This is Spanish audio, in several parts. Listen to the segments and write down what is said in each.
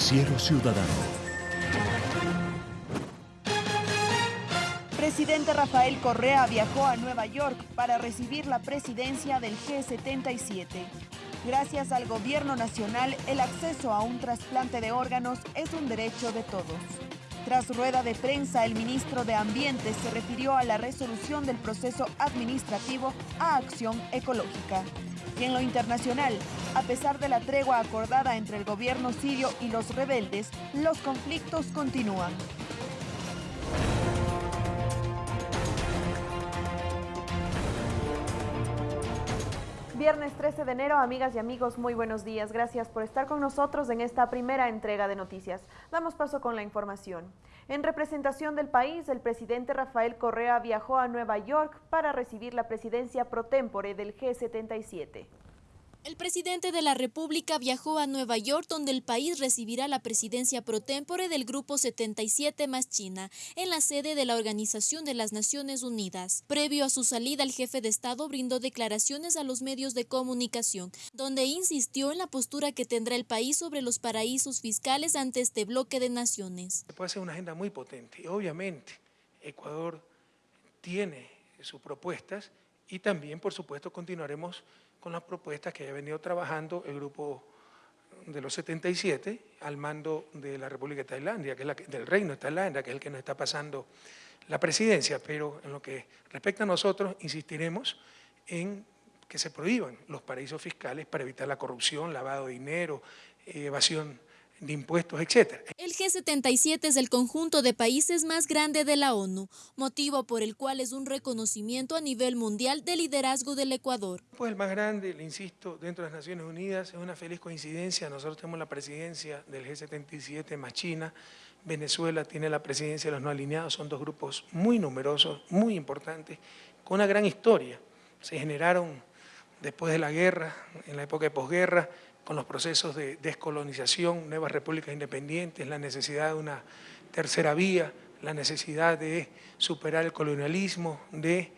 Noticiero Ciudadano. Presidente Rafael Correa viajó a Nueva York para recibir la presidencia del G77. Gracias al gobierno nacional, el acceso a un trasplante de órganos es un derecho de todos. Tras rueda de prensa, el ministro de Ambiente se refirió a la resolución del proceso administrativo a acción ecológica. Y en lo internacional, a pesar de la tregua acordada entre el gobierno sirio y los rebeldes, los conflictos continúan. Viernes 13 de enero, amigas y amigos, muy buenos días. Gracias por estar con nosotros en esta primera entrega de noticias. Damos paso con la información. En representación del país, el presidente Rafael Correa viajó a Nueva York para recibir la presidencia pro tempore del G77. El presidente de la República viajó a Nueva York, donde el país recibirá la presidencia pro tempore del Grupo 77 más China, en la sede de la Organización de las Naciones Unidas. Previo a su salida, el jefe de Estado brindó declaraciones a los medios de comunicación, donde insistió en la postura que tendrá el país sobre los paraísos fiscales ante este bloque de naciones. Puede ser una agenda muy potente obviamente Ecuador tiene sus propuestas y también, por supuesto, continuaremos con las propuestas que ha venido trabajando el grupo de los 77 al mando de la República de Tailandia, que es la del Reino de Tailandia, que es el que nos está pasando la presidencia, pero en lo que respecta a nosotros insistiremos en que se prohíban los paraísos fiscales para evitar la corrupción, lavado de dinero, evasión de impuestos, etc. El G77 es el conjunto de países más grande de la ONU, motivo por el cual es un reconocimiento a nivel mundial del liderazgo del Ecuador. Pues el más grande, le insisto, dentro de las Naciones Unidas, es una feliz coincidencia, nosotros tenemos la presidencia del G77 más China, Venezuela tiene la presidencia de los no alineados, son dos grupos muy numerosos, muy importantes, con una gran historia. Se generaron después de la guerra, en la época de posguerra, con los procesos de descolonización, nuevas repúblicas independientes, la necesidad de una tercera vía, la necesidad de superar el colonialismo, de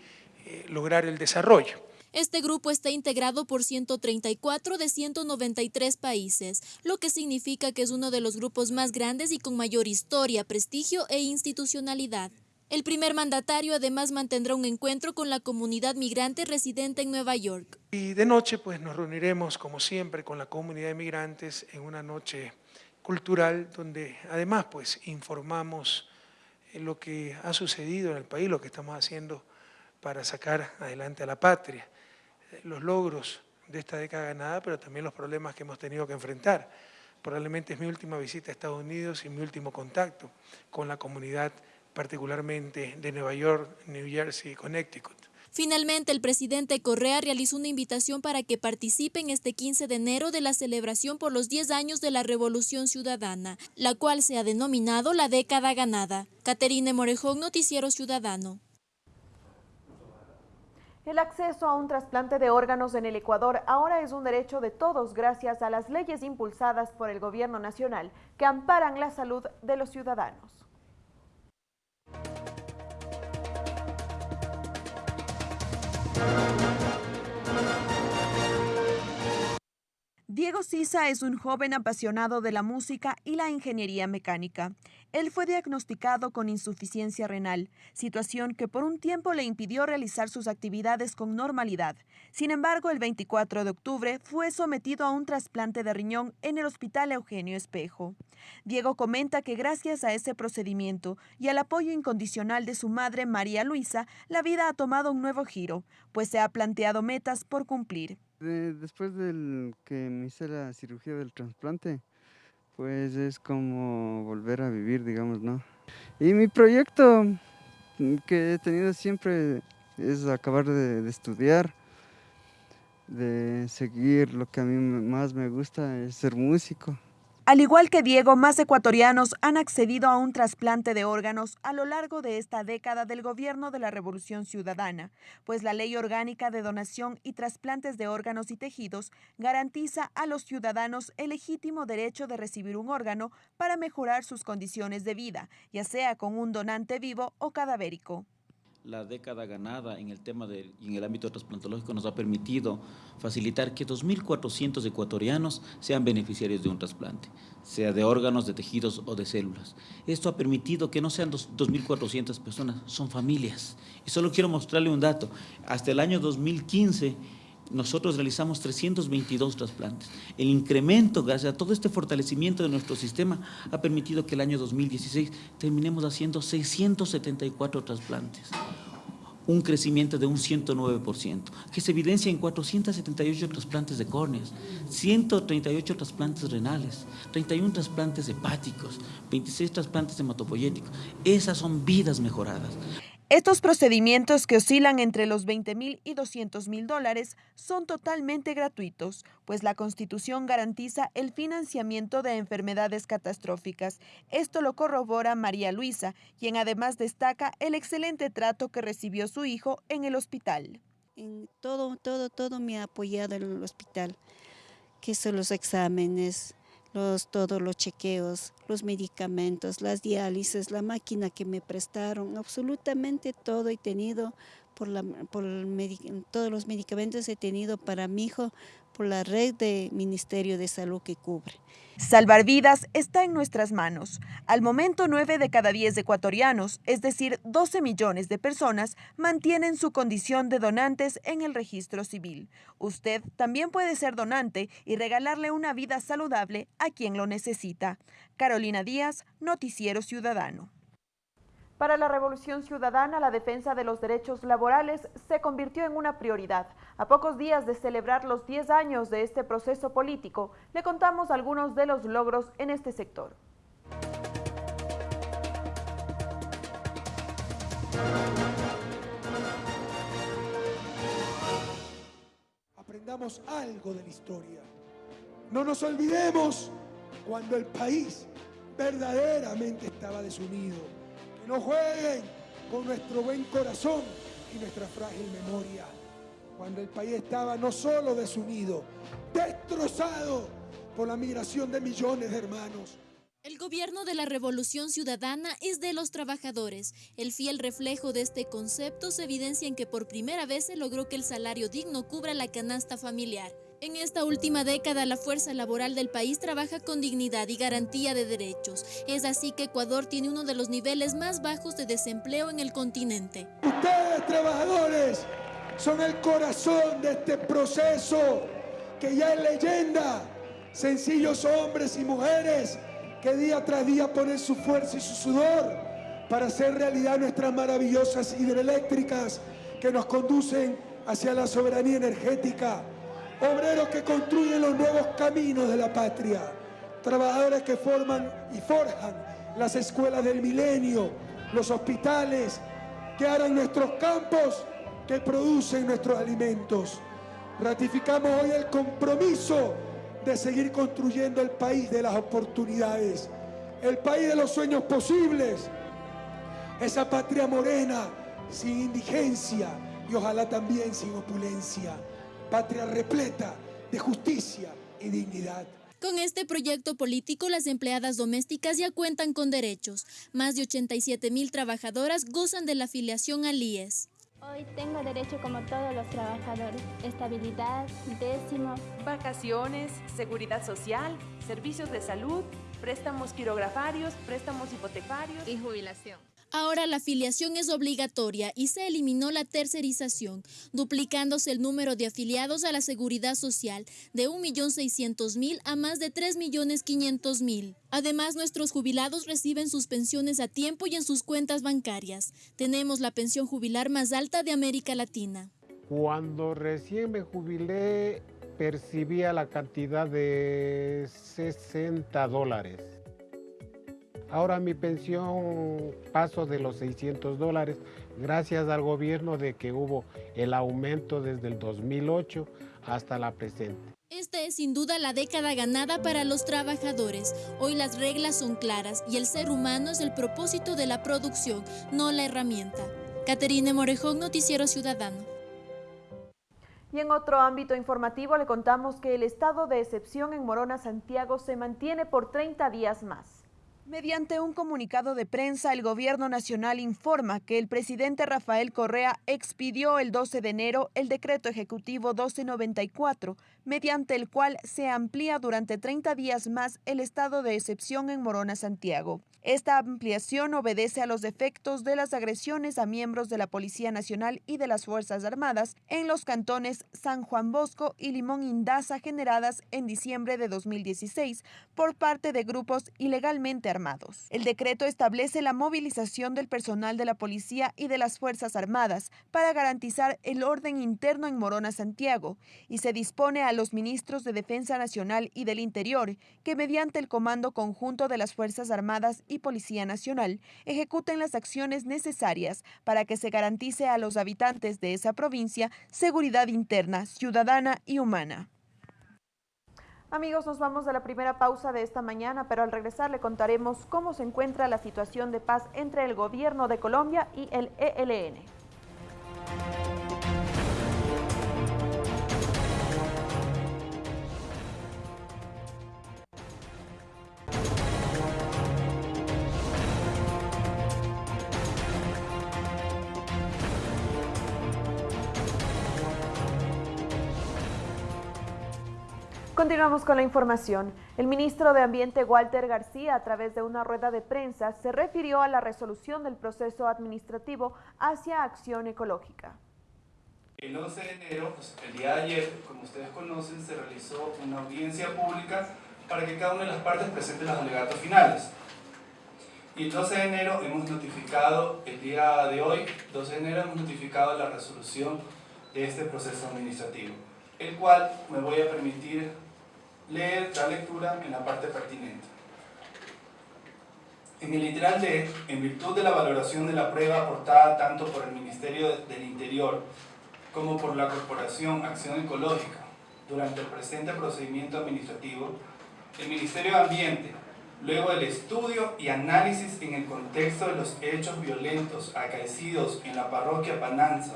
eh, lograr el desarrollo. Este grupo está integrado por 134 de 193 países, lo que significa que es uno de los grupos más grandes y con mayor historia, prestigio e institucionalidad. El primer mandatario además mantendrá un encuentro con la comunidad migrante residente en Nueva York. Y de noche pues nos reuniremos como siempre con la comunidad de migrantes en una noche cultural donde además pues informamos lo que ha sucedido en el país, lo que estamos haciendo para sacar adelante a la patria, los logros de esta década ganada, pero también los problemas que hemos tenido que enfrentar. Probablemente es mi última visita a Estados Unidos y mi último contacto con la comunidad particularmente de Nueva York, New Jersey y Connecticut. Finalmente, el presidente Correa realizó una invitación para que participen este 15 de enero de la celebración por los 10 años de la Revolución Ciudadana, la cual se ha denominado la década ganada. Caterine Morejón, Noticiero Ciudadano. El acceso a un trasplante de órganos en el Ecuador ahora es un derecho de todos gracias a las leyes impulsadas por el gobierno nacional que amparan la salud de los ciudadanos. Thank you. Diego Sisa es un joven apasionado de la música y la ingeniería mecánica. Él fue diagnosticado con insuficiencia renal, situación que por un tiempo le impidió realizar sus actividades con normalidad. Sin embargo, el 24 de octubre fue sometido a un trasplante de riñón en el Hospital Eugenio Espejo. Diego comenta que gracias a ese procedimiento y al apoyo incondicional de su madre María Luisa, la vida ha tomado un nuevo giro, pues se ha planteado metas por cumplir después del que me hice la cirugía del trasplante, pues es como volver a vivir, digamos, ¿no? Y mi proyecto que he tenido siempre es acabar de estudiar, de seguir lo que a mí más me gusta, es ser músico. Al igual que Diego, más ecuatorianos han accedido a un trasplante de órganos a lo largo de esta década del gobierno de la Revolución Ciudadana, pues la Ley Orgánica de Donación y Trasplantes de Órganos y Tejidos garantiza a los ciudadanos el legítimo derecho de recibir un órgano para mejorar sus condiciones de vida, ya sea con un donante vivo o cadavérico. La década ganada en el tema de, en el ámbito trasplantológico nos ha permitido facilitar que 2.400 ecuatorianos sean beneficiarios de un trasplante, sea de órganos, de tejidos o de células. Esto ha permitido que no sean 2.400 personas, son familias. Y solo quiero mostrarle un dato. Hasta el año 2015 nosotros realizamos 322 trasplantes. El incremento, gracias a todo este fortalecimiento de nuestro sistema, ha permitido que el año 2016 terminemos haciendo 674 trasplantes un crecimiento de un 109%, que se evidencia en 478 trasplantes de córneas, 138 trasplantes renales, 31 trasplantes hepáticos, 26 trasplantes hematopoyéticos. Esas son vidas mejoradas. Estos procedimientos que oscilan entre los 20 mil y 200 mil dólares son totalmente gratuitos, pues la Constitución garantiza el financiamiento de enfermedades catastróficas. Esto lo corrobora María Luisa, quien además destaca el excelente trato que recibió su hijo en el hospital. En todo, todo, todo me ha apoyado en el hospital, que son los exámenes, los, todos los chequeos, los medicamentos, las diálisis, la máquina que me prestaron, absolutamente todo he tenido, por, la, por todos los medicamentos he tenido para mi hijo por la red de Ministerio de Salud que cubre. Salvar vidas está en nuestras manos. Al momento, 9 de cada 10 ecuatorianos, es decir, 12 millones de personas, mantienen su condición de donantes en el registro civil. Usted también puede ser donante y regalarle una vida saludable a quien lo necesita. Carolina Díaz, Noticiero Ciudadano. Para la Revolución Ciudadana, la defensa de los derechos laborales se convirtió en una prioridad. A pocos días de celebrar los 10 años de este proceso político, le contamos algunos de los logros en este sector. Aprendamos algo de la historia. No nos olvidemos cuando el país verdaderamente estaba desunido no jueguen con nuestro buen corazón y nuestra frágil memoria. Cuando el país estaba no solo desunido, destrozado por la migración de millones de hermanos. El gobierno de la revolución ciudadana es de los trabajadores. El fiel reflejo de este concepto se evidencia en que por primera vez se logró que el salario digno cubra la canasta familiar. En esta última década, la fuerza laboral del país trabaja con dignidad y garantía de derechos. Es así que Ecuador tiene uno de los niveles más bajos de desempleo en el continente. Ustedes, trabajadores, son el corazón de este proceso que ya es leyenda. Sencillos hombres y mujeres que día tras día ponen su fuerza y su sudor para hacer realidad nuestras maravillosas hidroeléctricas que nos conducen hacia la soberanía energética obreros que construyen los nuevos caminos de la patria, trabajadores que forman y forjan las escuelas del milenio, los hospitales, que harán nuestros campos, que producen nuestros alimentos. Ratificamos hoy el compromiso de seguir construyendo el país de las oportunidades, el país de los sueños posibles, esa patria morena sin indigencia y ojalá también sin opulencia patria repleta de justicia y dignidad. Con este proyecto político, las empleadas domésticas ya cuentan con derechos. Más de 87 mil trabajadoras gozan de la afiliación al IES. Hoy tengo derecho como todos los trabajadores. Estabilidad, décimo. Vacaciones, seguridad social, servicios de salud, préstamos quirografarios, préstamos hipotecarios y jubilación. Ahora la afiliación es obligatoria y se eliminó la tercerización, duplicándose el número de afiliados a la seguridad social de 1.600.000 a más de 3.500.000. Además, nuestros jubilados reciben sus pensiones a tiempo y en sus cuentas bancarias. Tenemos la pensión jubilar más alta de América Latina. Cuando recién me jubilé, percibía la cantidad de 60 dólares Ahora mi pensión paso de los 600 dólares gracias al gobierno de que hubo el aumento desde el 2008 hasta la presente. Esta es sin duda la década ganada para los trabajadores. Hoy las reglas son claras y el ser humano es el propósito de la producción, no la herramienta. Caterine Morejón, Noticiero Ciudadano. Y en otro ámbito informativo le contamos que el estado de excepción en Morona, Santiago, se mantiene por 30 días más. Mediante un comunicado de prensa, el Gobierno Nacional informa que el presidente Rafael Correa expidió el 12 de enero el decreto ejecutivo 1294, mediante el cual se amplía durante 30 días más el estado de excepción en Morona, Santiago. Esta ampliación obedece a los efectos de las agresiones a miembros de la Policía Nacional y de las Fuerzas Armadas en los cantones San Juan Bosco y Limón Indaza generadas en diciembre de 2016 por parte de grupos ilegalmente armados. El decreto establece la movilización del personal de la Policía y de las Fuerzas Armadas para garantizar el orden interno en Morona, Santiago, y se dispone a los ministros de Defensa Nacional y del Interior que mediante el Comando Conjunto de las Fuerzas Armadas Policía Nacional ejecuten las acciones necesarias para que se garantice a los habitantes de esa provincia seguridad interna, ciudadana y humana. Amigos, nos vamos a la primera pausa de esta mañana, pero al regresar le contaremos cómo se encuentra la situación de paz entre el gobierno de Colombia y el ELN. Continuamos con la información. El ministro de Ambiente Walter García, a través de una rueda de prensa, se refirió a la resolución del proceso administrativo hacia acción ecológica. El 11 de enero, pues, el día de ayer, como ustedes conocen, se realizó una audiencia pública para que cada una de las partes presente los alegatos finales. Y el 12 de enero hemos notificado, el día de hoy, 12 de enero, hemos notificado la resolución de este proceso administrativo, el cual me voy a permitir leer la lectura en la parte pertinente. En el literal D, en virtud de la valoración de la prueba aportada tanto por el Ministerio del Interior como por la Corporación Acción Ecológica durante el presente procedimiento administrativo, el Ministerio de Ambiente, luego del estudio y análisis en el contexto de los hechos violentos acaecidos en la parroquia Pananza,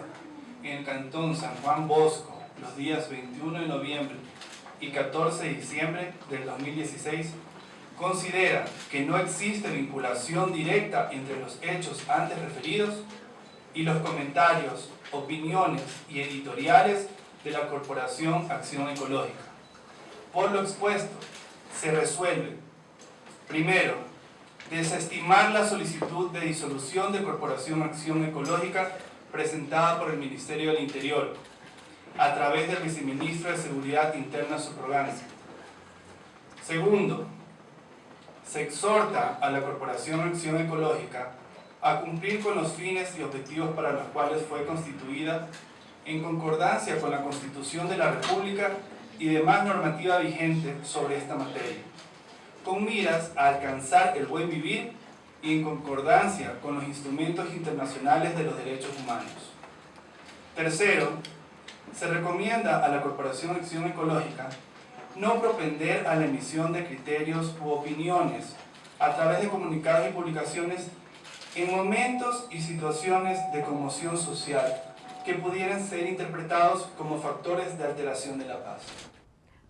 en el cantón San Juan Bosco, los días 21 de noviembre y 14 de diciembre del 2016 considera que no existe vinculación directa entre los hechos antes referidos y los comentarios, opiniones y editoriales de la Corporación Acción Ecológica. Por lo expuesto, se resuelve, primero, desestimar la solicitud de disolución de Corporación Acción Ecológica presentada por el Ministerio del Interior, a través del viceministro de Seguridad Interna subrogancia. Segundo, se exhorta a la Corporación Acción Ecológica a cumplir con los fines y objetivos para los cuales fue constituida en concordancia con la Constitución de la República y demás normativa vigente sobre esta materia, con miras a alcanzar el buen vivir y en concordancia con los instrumentos internacionales de los derechos humanos. Tercero, se recomienda a la Corporación de Acción Ecológica no propender a la emisión de criterios u opiniones a través de comunicados y publicaciones en momentos y situaciones de conmoción social que pudieran ser interpretados como factores de alteración de la paz.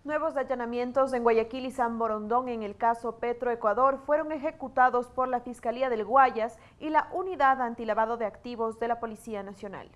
Nuevos allanamientos en Guayaquil y San Borondón en el caso Petroecuador fueron ejecutados por la Fiscalía del Guayas y la Unidad Antilavado de Activos de la Policía Nacional.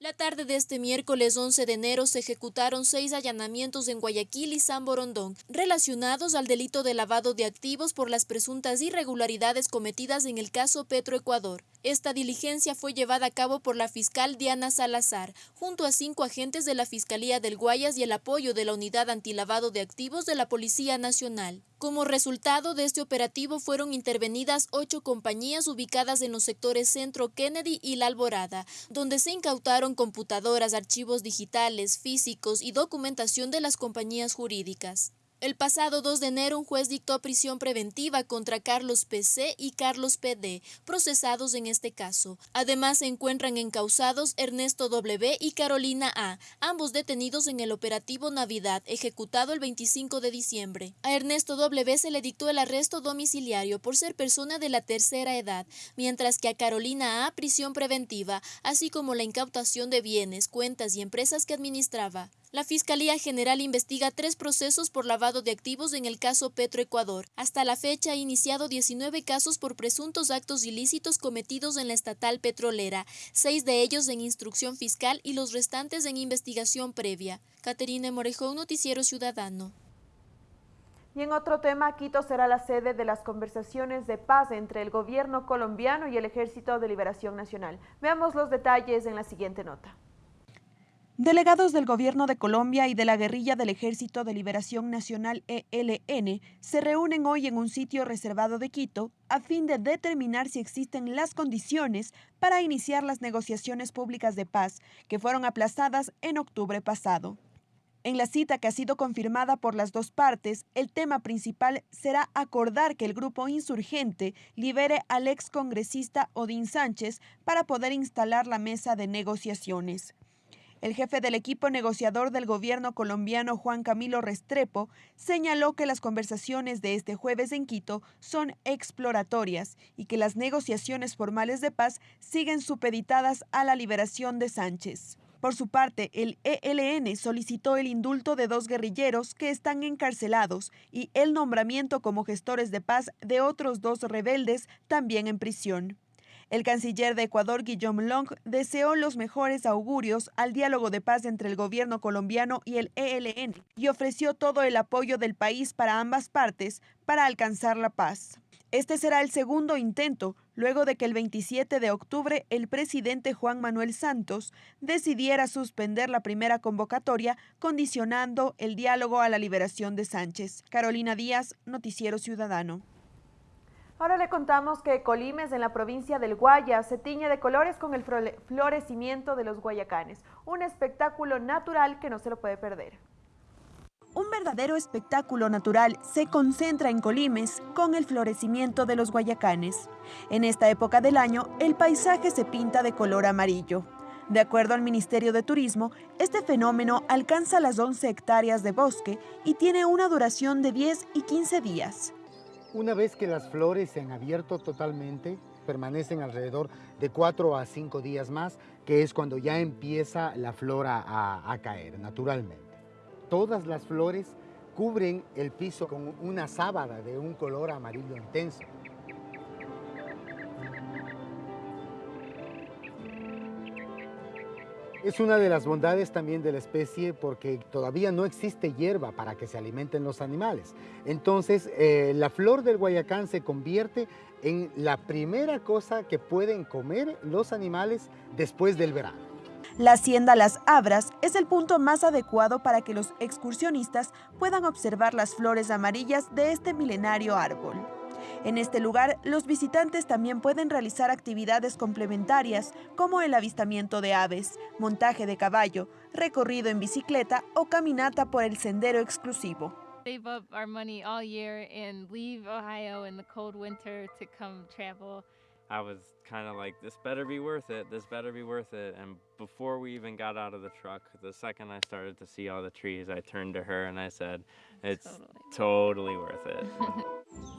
La tarde de este miércoles 11 de enero se ejecutaron seis allanamientos en Guayaquil y San Borondón, relacionados al delito de lavado de activos por las presuntas irregularidades cometidas en el caso Petroecuador. Esta diligencia fue llevada a cabo por la fiscal Diana Salazar, junto a cinco agentes de la Fiscalía del Guayas y el apoyo de la Unidad Antilavado de Activos de la Policía Nacional. Como resultado de este operativo fueron intervenidas ocho compañías ubicadas en los sectores Centro Kennedy y La Alborada, donde se incautaron computadoras, archivos digitales, físicos y documentación de las compañías jurídicas. El pasado 2 de enero, un juez dictó prisión preventiva contra Carlos PC y Carlos PD, procesados en este caso. Además, se encuentran encausados Ernesto W y Carolina A, ambos detenidos en el operativo Navidad, ejecutado el 25 de diciembre. A Ernesto W se le dictó el arresto domiciliario por ser persona de la tercera edad, mientras que a Carolina A prisión preventiva, así como la incautación de bienes, cuentas y empresas que administraba. La Fiscalía General investiga tres procesos por lavado de activos en el caso Petroecuador. Hasta la fecha ha iniciado 19 casos por presuntos actos ilícitos cometidos en la estatal petrolera, seis de ellos en instrucción fiscal y los restantes en investigación previa. Caterina Morejón, Noticiero Ciudadano. Y en otro tema, Quito será la sede de las conversaciones de paz entre el gobierno colombiano y el Ejército de Liberación Nacional. Veamos los detalles en la siguiente nota. Delegados del Gobierno de Colombia y de la guerrilla del Ejército de Liberación Nacional ELN se reúnen hoy en un sitio reservado de Quito a fin de determinar si existen las condiciones para iniciar las negociaciones públicas de paz que fueron aplazadas en octubre pasado. En la cita que ha sido confirmada por las dos partes, el tema principal será acordar que el grupo insurgente libere al ex congresista Odín Sánchez para poder instalar la mesa de negociaciones. El jefe del equipo negociador del gobierno colombiano, Juan Camilo Restrepo, señaló que las conversaciones de este jueves en Quito son exploratorias y que las negociaciones formales de paz siguen supeditadas a la liberación de Sánchez. Por su parte, el ELN solicitó el indulto de dos guerrilleros que están encarcelados y el nombramiento como gestores de paz de otros dos rebeldes también en prisión. El canciller de Ecuador, Guillaume Long, deseó los mejores augurios al diálogo de paz entre el gobierno colombiano y el ELN y ofreció todo el apoyo del país para ambas partes para alcanzar la paz. Este será el segundo intento, luego de que el 27 de octubre el presidente Juan Manuel Santos decidiera suspender la primera convocatoria, condicionando el diálogo a la liberación de Sánchez. Carolina Díaz, Noticiero Ciudadano. Ahora le contamos que Colimes, en la provincia del Guaya, se tiñe de colores con el florecimiento de los guayacanes, un espectáculo natural que no se lo puede perder. Un verdadero espectáculo natural se concentra en Colimes con el florecimiento de los guayacanes. En esta época del año, el paisaje se pinta de color amarillo. De acuerdo al Ministerio de Turismo, este fenómeno alcanza las 11 hectáreas de bosque y tiene una duración de 10 y 15 días. Una vez que las flores se han abierto totalmente, permanecen alrededor de cuatro a cinco días más, que es cuando ya empieza la flora a, a caer naturalmente. Todas las flores cubren el piso con una sábana de un color amarillo intenso. Es una de las bondades también de la especie porque todavía no existe hierba para que se alimenten los animales. Entonces, eh, la flor del guayacán se convierte en la primera cosa que pueden comer los animales después del verano. La hacienda Las Abras es el punto más adecuado para que los excursionistas puedan observar las flores amarillas de este milenario árbol. En este lugar, los visitantes también pueden realizar actividades complementarias como el avistamiento de aves, montaje de caballo, recorrido en bicicleta o caminata por el sendero exclusivo. Save up our money all year and leave Ohio in the cold winter to come travel. I was kind of like, this better be worth it, this better be worth it. And before we even got out of the truck, the second I started to see all the trees, I turned to her and I said, it's totally, totally worth it.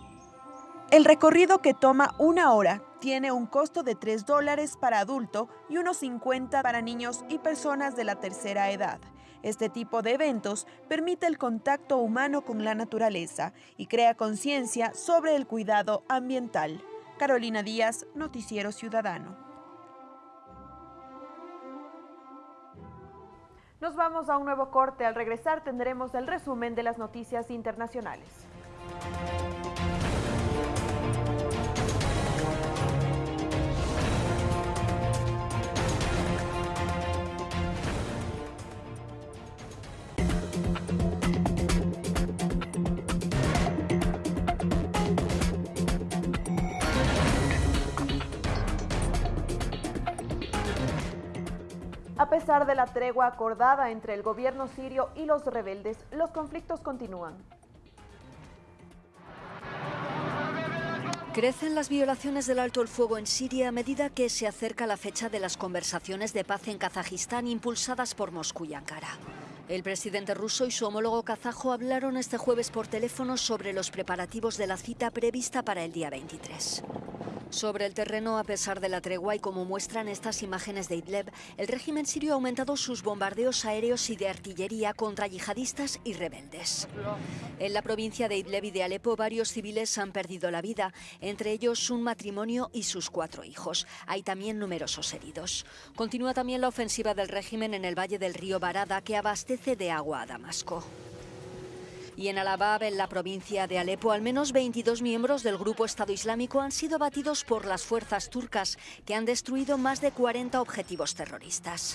El recorrido que toma una hora tiene un costo de 3 dólares para adulto y unos 50 para niños y personas de la tercera edad. Este tipo de eventos permite el contacto humano con la naturaleza y crea conciencia sobre el cuidado ambiental. Carolina Díaz, Noticiero Ciudadano. Nos vamos a un nuevo corte. Al regresar tendremos el resumen de las noticias internacionales. A pesar de la tregua acordada entre el gobierno sirio y los rebeldes, los conflictos continúan. Crecen las violaciones del alto el fuego en Siria a medida que se acerca la fecha de las conversaciones de paz en Kazajistán impulsadas por Moscú y Ankara. El presidente ruso y su homólogo kazajo hablaron este jueves por teléfono sobre los preparativos de la cita prevista para el día 23. Sobre el terreno, a pesar de la tregua y como muestran estas imágenes de Idlib, el régimen sirio ha aumentado sus bombardeos aéreos y de artillería contra yihadistas y rebeldes. En la provincia de Idlib y de Alepo, varios civiles han perdido la vida, entre ellos un matrimonio y sus cuatro hijos. Hay también numerosos heridos. Continúa también la ofensiva del régimen en el valle del río Barada, que abastece de agua a Damasco. Y en Alabab, en la provincia de Alepo, al menos 22 miembros del grupo Estado Islámico han sido batidos por las fuerzas turcas, que han destruido más de 40 objetivos terroristas.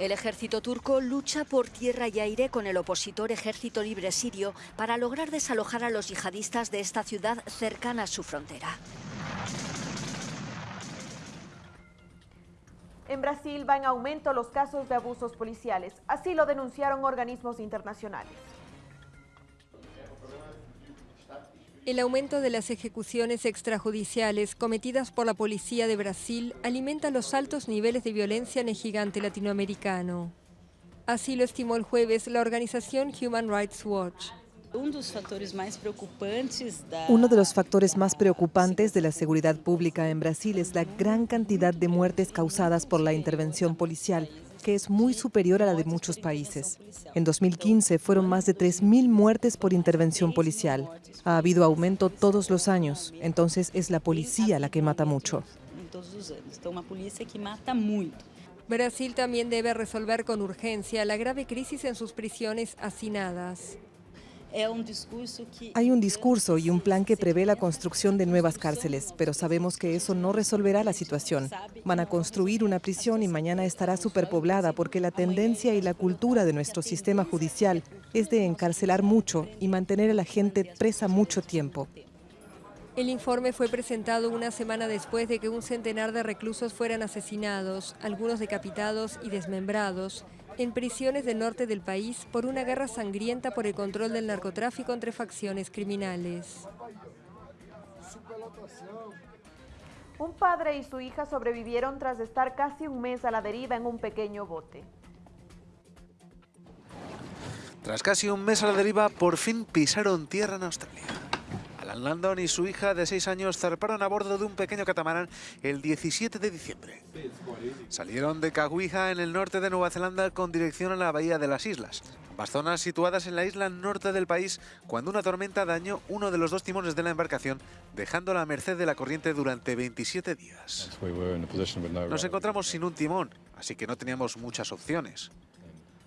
El ejército turco lucha por tierra y aire con el opositor Ejército Libre Sirio para lograr desalojar a los yihadistas de esta ciudad cercana a su frontera. En Brasil va en aumento los casos de abusos policiales, así lo denunciaron organismos internacionales. El aumento de las ejecuciones extrajudiciales cometidas por la policía de Brasil alimenta los altos niveles de violencia en el gigante latinoamericano. Así lo estimó el jueves la organización Human Rights Watch. Uno de los factores más preocupantes de la seguridad pública en Brasil es la gran cantidad de muertes causadas por la intervención policial, que es muy superior a la de muchos países. En 2015 fueron más de 3.000 muertes por intervención policial. Ha habido aumento todos los años, entonces es la policía la que mata mucho. Brasil también debe resolver con urgencia la grave crisis en sus prisiones hacinadas. Hay un discurso y un plan que prevé la construcción de nuevas cárceles, pero sabemos que eso no resolverá la situación. Van a construir una prisión y mañana estará superpoblada porque la tendencia y la cultura de nuestro sistema judicial es de encarcelar mucho y mantener a la gente presa mucho tiempo. El informe fue presentado una semana después de que un centenar de reclusos fueran asesinados, algunos decapitados y desmembrados, en prisiones del norte del país por una guerra sangrienta por el control del narcotráfico entre facciones criminales. Un padre y su hija sobrevivieron tras estar casi un mes a la deriva en un pequeño bote. Tras casi un mes a la deriva, por fin pisaron tierra en Australia. Alan Landon y su hija de 6 años zarparon a bordo de un pequeño catamarán el 17 de diciembre. Salieron de Caguija, en el norte de Nueva Zelanda, con dirección a la Bahía de las Islas, ambas zonas situadas en la isla norte del país, cuando una tormenta dañó uno de los dos timones de la embarcación, dejándola a merced de la corriente durante 27 días. Nos encontramos sin un timón, así que no teníamos muchas opciones.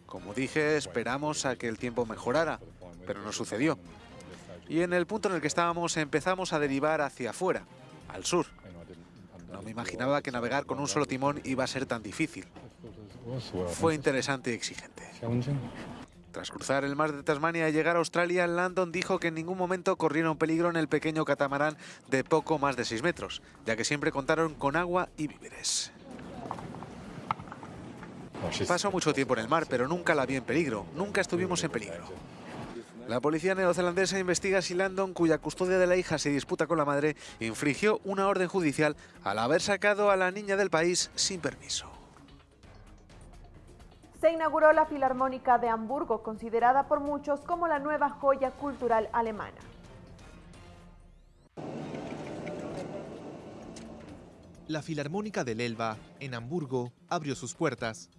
Como dije, esperamos a que el tiempo mejorara, pero no sucedió y en el punto en el que estábamos empezamos a derivar hacia afuera, al sur. No me imaginaba que navegar con un solo timón iba a ser tan difícil. Fue interesante y exigente. Tras cruzar el mar de Tasmania y llegar a Australia, Landon dijo que en ningún momento corrieron peligro en el pequeño catamarán de poco más de 6 metros, ya que siempre contaron con agua y víveres. Pasó mucho tiempo en el mar, pero nunca la vi en peligro, nunca estuvimos en peligro. La policía neozelandesa investiga si Landon, cuya custodia de la hija se disputa con la madre, infringió una orden judicial al haber sacado a la niña del país sin permiso. Se inauguró la Filarmónica de Hamburgo, considerada por muchos como la nueva joya cultural alemana. La Filarmónica del Elba, en Hamburgo, abrió sus puertas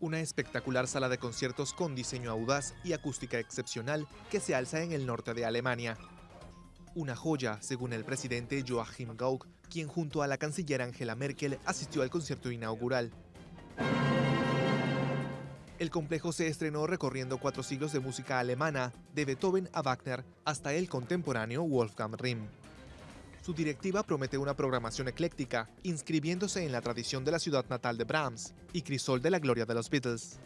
una espectacular sala de conciertos con diseño audaz y acústica excepcional que se alza en el norte de Alemania. Una joya, según el presidente Joachim Gauck, quien junto a la canciller Angela Merkel asistió al concierto inaugural. El complejo se estrenó recorriendo cuatro siglos de música alemana, de Beethoven a Wagner, hasta el contemporáneo Wolfgang Rimm. Su directiva promete una programación ecléctica, inscribiéndose en la tradición de la ciudad natal de Brahms y crisol de la gloria de los Beatles.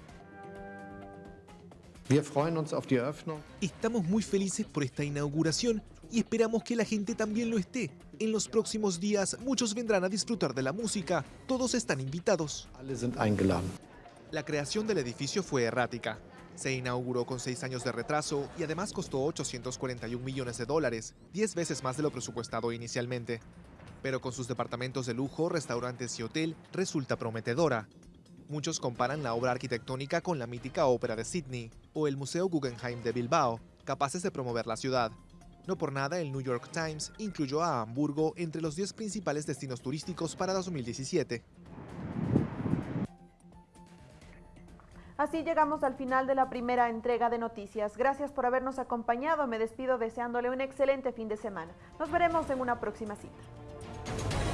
Estamos muy felices por esta inauguración y esperamos que la gente también lo esté. En los próximos días muchos vendrán a disfrutar de la música. Todos están invitados. La creación del edificio fue errática. Se inauguró con seis años de retraso y además costó 841 millones de dólares, 10 veces más de lo presupuestado inicialmente. Pero con sus departamentos de lujo, restaurantes y hotel, resulta prometedora. Muchos comparan la obra arquitectónica con la mítica ópera de Sydney o el Museo Guggenheim de Bilbao, capaces de promover la ciudad. No por nada, el New York Times incluyó a Hamburgo entre los 10 principales destinos turísticos para 2017. Así llegamos al final de la primera entrega de noticias. Gracias por habernos acompañado. Me despido deseándole un excelente fin de semana. Nos veremos en una próxima cita.